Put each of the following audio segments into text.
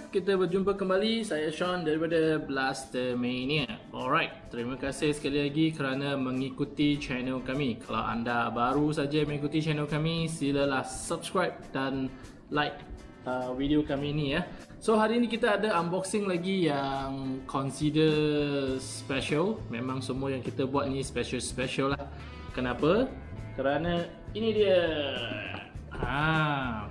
YouTube, kita berjumpa kembali. Saya Sean daripada Blaster Mania. Alright, terima kasih sekali lagi kerana mengikuti channel kami. Kalau anda baru saja mengikuti channel kami, silalah subscribe dan like uh, video kami ni ya. So hari ini kita ada unboxing lagi yang consider special. Memang semua yang kita buat ni special-special lah. Kenapa? Kerana ini dia. Ha,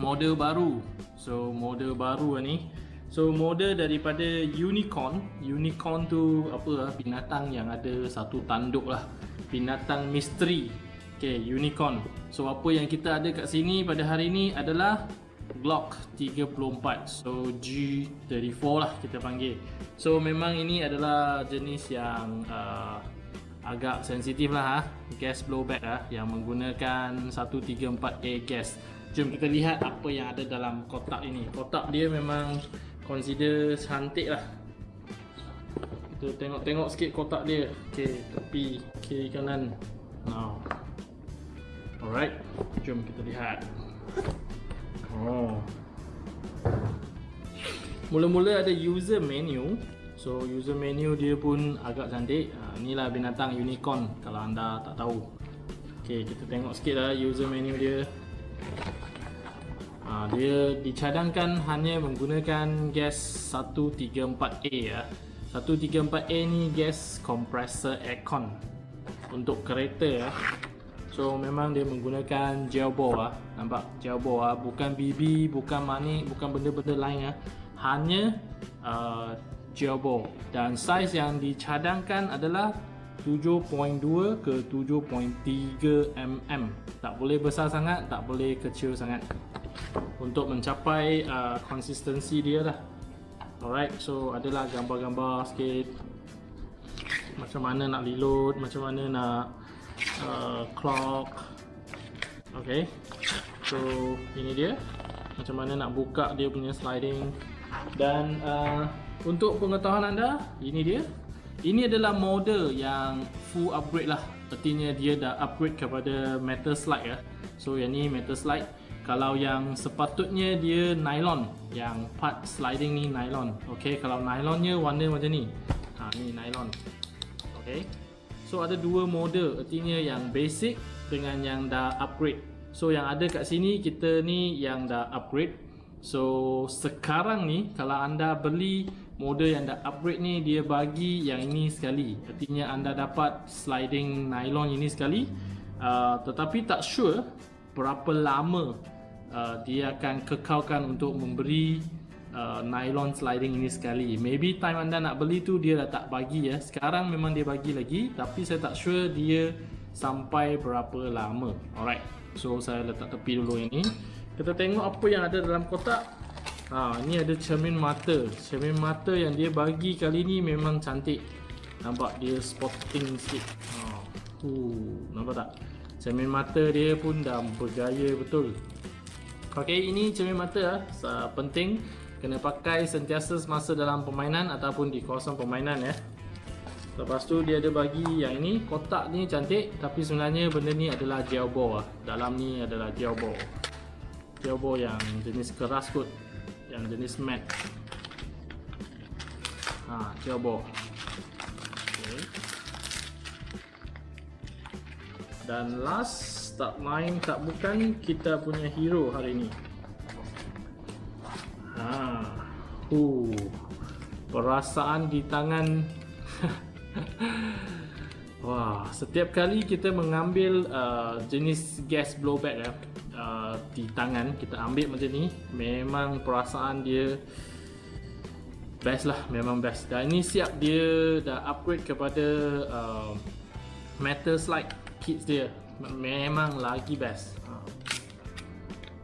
model baru. So model baru ni. So model daripada unicorn. Unicorn tu apa lah binatang yang ada satu tanduk lah. Binatang misteri. Okay unicorn. So apa yang kita ada kat sini pada hari ni adalah Glock 34 So G34 lah kita panggil. So memang ini adalah jenis yang uh, agak sensitif lah ha? Gas blowback lah Yang menggunakan 134A gas Jom kita lihat apa yang ada dalam kotak ini. Kotak dia memang consider cantik lah. Kita tengok-tengok sikit kotak dia. Ok, tepi kiri kanan. Now. Alright, jom kita lihat. Oh. Mula-mula ada user menu. So user menu dia pun agak cantik. Ha, Inilah binatang unicorn. Kalau anda tak tahu. Ok, kita tengok sikit lah user menu dia dia dicadangkan hanya menggunakan gas 134A ya. 134A ni gas compressor aircon untuk kereta ya. So memang dia menggunakan gel ball ah. Nampak gel ball ah, bukan BB, bukan manik, bukan benda-benda lain ah. Hanya uh, gel ball dan saiz yang dicadangkan adalah 7.2 ke 7.3 mm. Tak boleh besar sangat, tak boleh kecil sangat untuk mencapai uh, konsistensi dia lah. Alright so adalah gambar-gambar sikit. Macam mana nak reload macam mana nak uh, clock. Ok so ini dia. Macam mana nak buka dia punya sliding. Dan uh, untuk pengetahuan anda ini dia. Ini adalah model yang full upgrade lah. Artinya dia dah upgrade kepada metal slide ya. So yang ni metal slide kalau yang sepatutnya dia nylon yang part sliding ni nylon. Ok kalau nylonnya warna macam ni. Ha, ni nylon. Ok so ada dua model. Artinya yang basic dengan yang dah upgrade. So yang ada kat sini kita ni yang dah upgrade. So sekarang ni kalau anda beli model yang dah upgrade ni dia bagi yang ini sekali. Artinya anda dapat sliding nylon ini sekali. Uh, tetapi tak sure berapa lama uh, dia akan kekalkan untuk memberi uh, nylon sliding ini sekali. Maybe time anda nak beli tu dia dah tak bagi ya. Sekarang memang dia bagi lagi tapi saya tak sure dia sampai berapa lama. Alright. So saya letak tepi dulu ini. Kita tengok apa yang ada dalam kotak. Ha, ini ada cermin mata. Cermin mata yang dia bagi kali ni memang cantik. Nampak dia spotting sikit. Ha. uh, nampak tak? Cermin mata dia pun dah bergaya betul ok ini cermin mata uh, penting. Kena pakai sentiasa semasa dalam permainan ataupun di kawasan permainan ya. Lepas tu dia ada bagi yang ini. Kotak ni cantik tapi sebenarnya benda ni adalah gel ball lah. dalam ni adalah gel ball. Gel ball yang jenis keras kot yang jenis matte. Ha, gel ball. Okay. dan last tak main tak bukan kita punya hero hari ini ha. Uh, perasaan di tangan. Wah setiap kali kita mengambil uh, jenis gas blowback ya uh, di tangan kita ambil macam ni memang perasaan dia best lah memang best. Dan ini siap dia dah upgrade kepada uh, metal slide kits dia memang lagi best. Ha.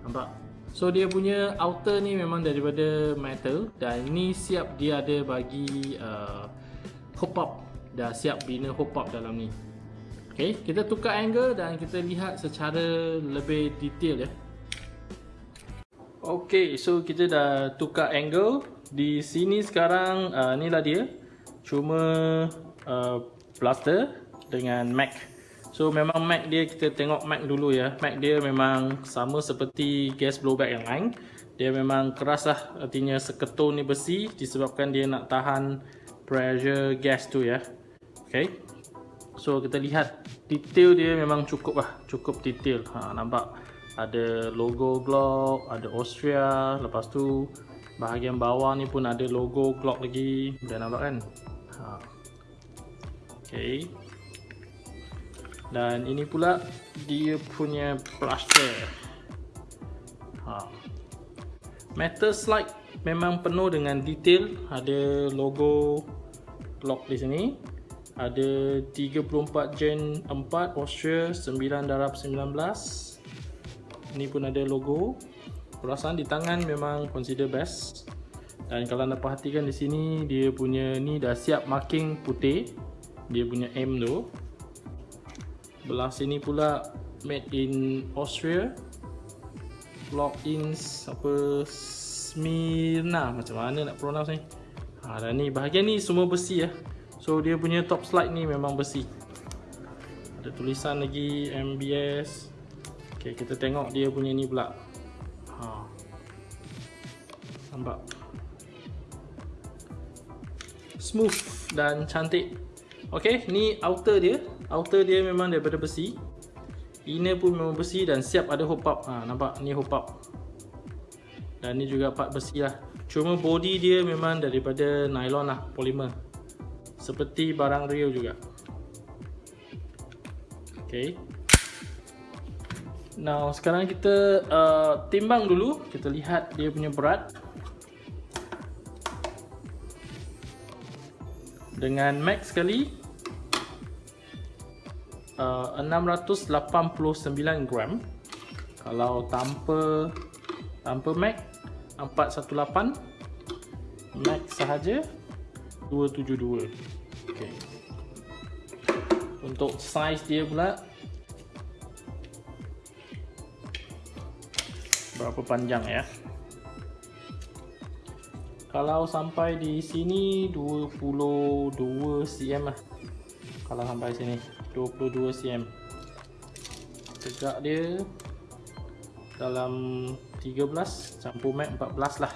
nampak? So dia punya outer ni memang daripada metal dan ini siap dia ada bagi uh, hop up. Dah siap bina hop up dalam ni. Ok kita tukar angle dan kita lihat secara lebih detail ya. Ok so kita dah tukar angle. Di sini sekarang uh, ni lah dia. Cuma uh, plaster dengan Mac so memang Mac dia kita tengok Mac dulu ya. Mac dia memang sama seperti gas blowback yang lain. Dia memang keras lah. Artinya seketul ni besi disebabkan dia nak tahan pressure gas tu ya. Ok so kita lihat. Detail dia memang cukup lah. Cukup detail. Ha, nampak ada logo Glock ada Austria. Lepas tu bahagian bawah ni pun ada logo Glock lagi. Dah nampak kan? Ha. ok dan ini pula dia punya plaster. Ha. metal slide memang penuh dengan detail. Ada logo Glock di sini. Ada 34 gen 4 Austria 9 darab 19 ini pun ada logo. Perasaan di tangan memang consider best. Dan kalau anda perhatikan di sini dia punya ni dah siap marking putih. Dia punya M tu belah sini pula made in Austria. Lock in apa Smyrna macam mana nak pronounce ni? Ha, dan ni bahagian ni semua besi ya. So dia punya top slide ni memang besi. Ada tulisan lagi MBS ok kita tengok dia punya ni pula. Ha. nampak? Smooth dan cantik ok ni outer dia. Outer dia memang daripada besi. Inner pun memang besi dan siap ada hop up. Ha, nampak? Ni hop up. Dan ni juga part besi lah. Cuma body dia memang daripada nylon lah polymer. Seperti barang real juga. Ok Now sekarang kita uh, timbang dulu. Kita lihat dia punya berat Dengan max sekali uh, 689 gram. Kalau tanpa Tanpa max 418 Max sahaja 272 okay. Untuk size dia pula berapa panjang ya kalau sampai di sini 22 cm lah. Kalau sampai sini 22 cm tegak dia dalam 13 campur mat 14 lah.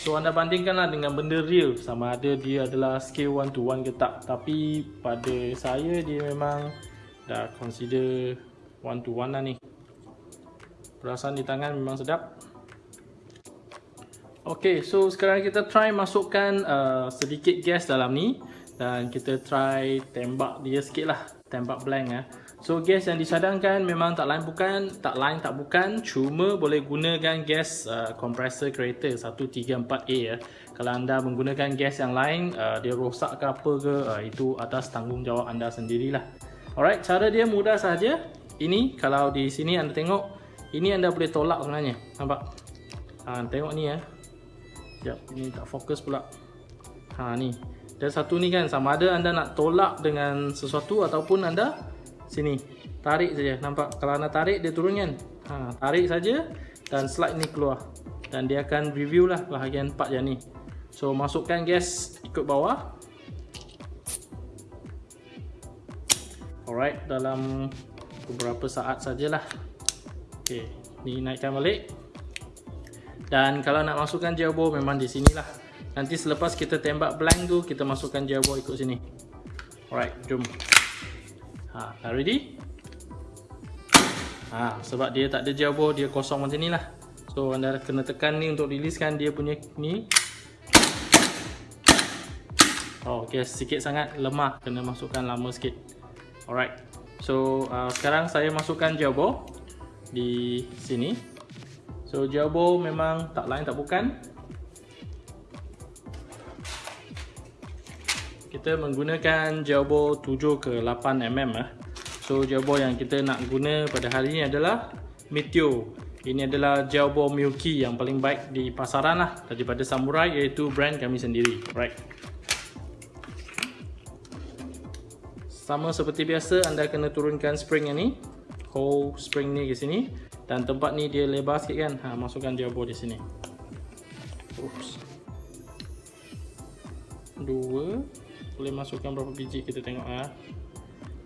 So anda bandingkan lah dengan benda real. Sama ada dia adalah scale 1 to 1 ke tak. Tapi pada saya dia memang dah consider 1 to 1 lah ni. Perasaan di tangan memang sedap. Ok, so sekarang kita try masukkan uh, sedikit gas dalam ni dan kita try tembak dia sikit lah, tembak blank ya. So gas yang disadangkan memang tak lain bukan, tak lain tak bukan, cuma boleh gunakan gas uh, compressor kereta 134A ya. Kalau anda menggunakan gas yang lain, uh, dia rosak ke apa ke, uh, itu atas tanggungjawab anda sendirilah. Alright, cara dia mudah saja. Ini kalau di sini anda tengok ini anda boleh tolak sebenarnya nampak ha, tengok ni ya sekejap ini tak fokus pula. Ha ni. Dan satu ni kan sama ada anda nak tolak dengan sesuatu ataupun anda sini. Tarik saja nampak? Kalau anda tarik dia turun kan? Ha, tarik saja dan slide ni keluar. Dan dia akan review lah bahagian part yang ni. So masukkan gas ikut bawah. Alright dalam beberapa saat sajalah. Okey, ni naikkan balik. Dan kalau nak masukkan gearbox memang di sinilah. Nanti selepas kita tembak blank tu kita masukkan gearbox ikut sini. Alright, jom. Ha, dah ready? Ha, sebab dia tak ada gearbox, dia kosong macam ni lah. So anda kena tekan ni untuk releasekan dia punya ni. Oh, okay, sikit sangat lemah kena masukkan lama sikit. Alright. So uh, sekarang saya masukkan gearbox di sini. So jawbo memang tak lain tak bukan kita menggunakan ball 7 ke 8 mm ah. So ball yang kita nak guna pada hari ini adalah Meteor. Ini adalah gel ball Milky yang paling baik di pasaran lah daripada Samurai iaitu brand kami sendiri. Right. Sama seperti biasa anda kena turunkan spring yang ni. Hole spring ni ke sini dan tempat ni dia lebar sikit kan. Ha masukkan ball di sini. Oops. Dua boleh masukkan berapa biji kita tengok ah.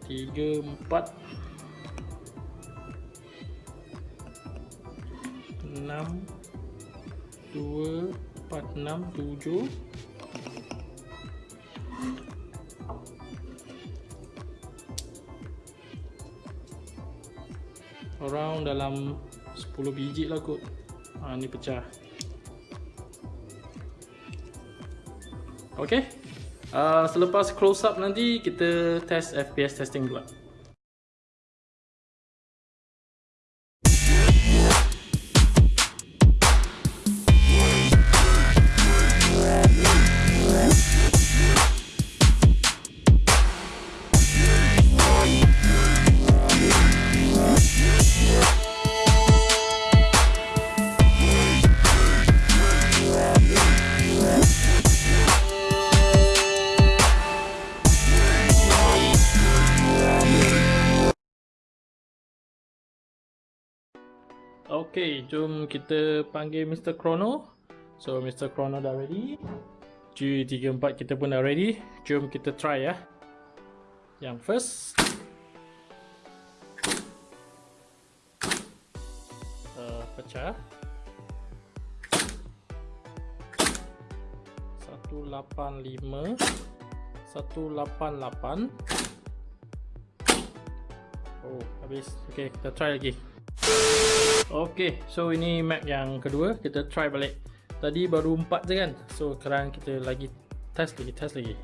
Tiga, empat enam dua, empat, enam, tujuh Dalam 10 biji lah kot. Ha, Ni pecah. Okay. Uh, selepas close up nanti kita test FPS testing pula. Okay, jom kita panggil Mr. Chrono. So, Mr. Chrono dah ready. G34 kita pun dah ready. Jom kita try ya. Yang first. Uh, pecah. 185 188 Oh, habis. Okay, kita try lagi. Okay, so ini map yang kedua. Kita try balik. Tadi baru 4 je kan? So sekarang kita lagi Test lagi, test lagi.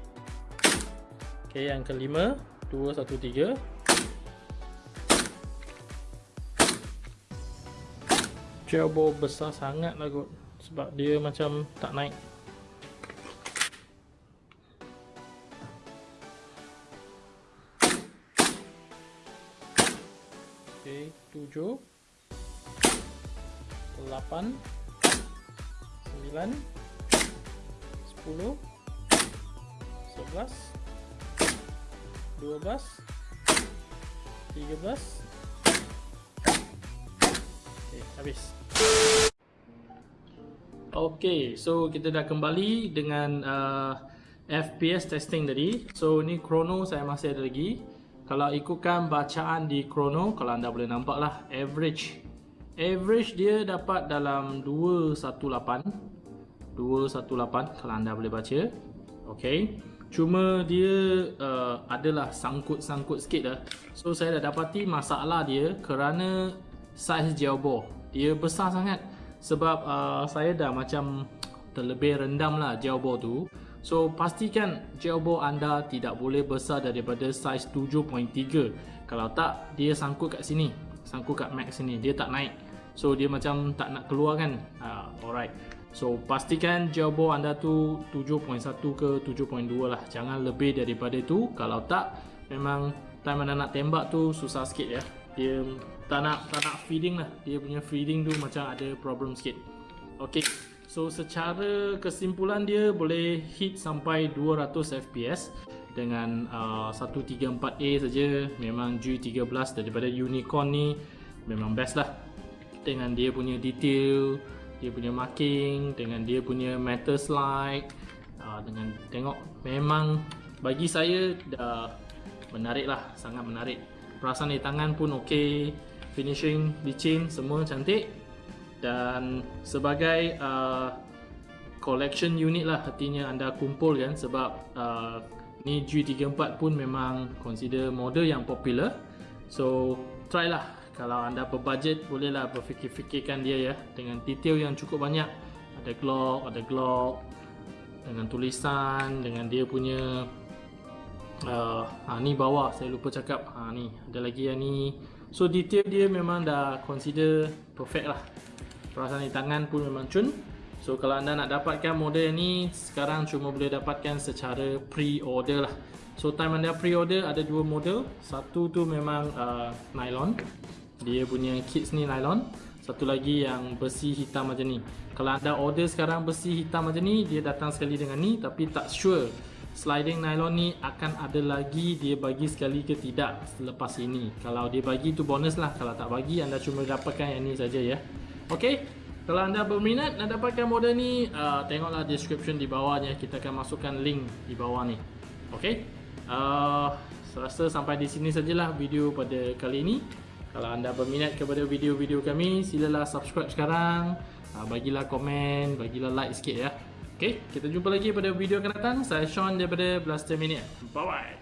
Okay, yang kelima. 2, 1, 3 Jawbo besar sangat lah kot. Sebab dia macam tak naik. Okay, 7 8 9 10 11 12 13 Okay, habis. Okay, so kita dah kembali dengan uh, FPS testing tadi. So ni chrono saya masih ada lagi. Kalau ikutkan bacaan di chrono Kalau anda boleh nampak lah Average Average dia dapat dalam 218 218 kalau anda boleh baca. Okay. Cuma dia uh, adalah sangkut-sangkut sikit dah So saya dah dapati masalah dia kerana gel ball Dia besar sangat Sebab uh, saya dah macam terlebih rendam lah ball tu. So pastikan ball anda tidak boleh besar daripada saiz 7.3 Kalau tak dia sangkut kat sini Sangkut kat max sini. Dia tak naik. So dia macam tak nak keluar kan? Uh, Alright. So pastikan jawbo anda tu 7.1 ke 7.2 lah. Jangan lebih daripada itu Kalau tak memang time anda nak tembak tu susah sikit ya. Dia tak nak, tak nak feeding lah. Dia punya feeding tu macam ada problem sikit. Okay. So secara kesimpulan dia boleh hit sampai 200 FPS dengan uh, 134A saja. Memang G13 daripada Unicorn ni memang best lah. Dengan dia punya detail dia punya marking dengan dia punya metal slide uh, dengan tengok memang bagi saya dah menarik lah sangat menarik. Perasaan di tangan pun ok finishing licin semua cantik. Dan sebagai uh, collection unit lah artinya anda kumpul kan sebab uh, ni G34 pun memang consider model yang popular. So try lah. Kalau anda berbudget bolehlah berfikir-fikirkan dia ya. Dengan detail yang cukup banyak. Ada glock ada glock. Dengan tulisan dengan dia punya uh, ha, ni bawah. Saya lupa cakap. Ha, ni ada lagi yang ni. So detail dia memang dah consider perfect lah. Perasaan di tangan pun memang cun So kalau anda nak dapatkan model ni sekarang cuma boleh dapatkan secara pre-order lah. So time anda pre-order ada dua model. Satu tu memang uh, nylon. Dia punya kits ni nylon. Satu lagi yang besi hitam macam ni. Kalau anda order sekarang besi hitam macam ni, dia datang sekali dengan ni tapi tak sure sliding nylon ni akan ada lagi dia bagi sekali ke tidak selepas ini. Kalau dia bagi tu bonus lah. Kalau tak bagi anda cuma dapatkan yang ni saja ya. Okey. Kalau anda berminat nak dapatkan model ni, uh, tengoklah description di bawahnya. Kita akan masukkan link di bawah ni. Okay? Uh, serasa sampai di sini sajalah video pada kali ini. Kalau anda berminat kepada video-video kami, silalah subscribe sekarang. Uh, bagilah komen, bagilah like sikit ya. Okay, kita jumpa lagi pada video akan datang. Saya Sean daripada Blaster Mania. Bye-bye.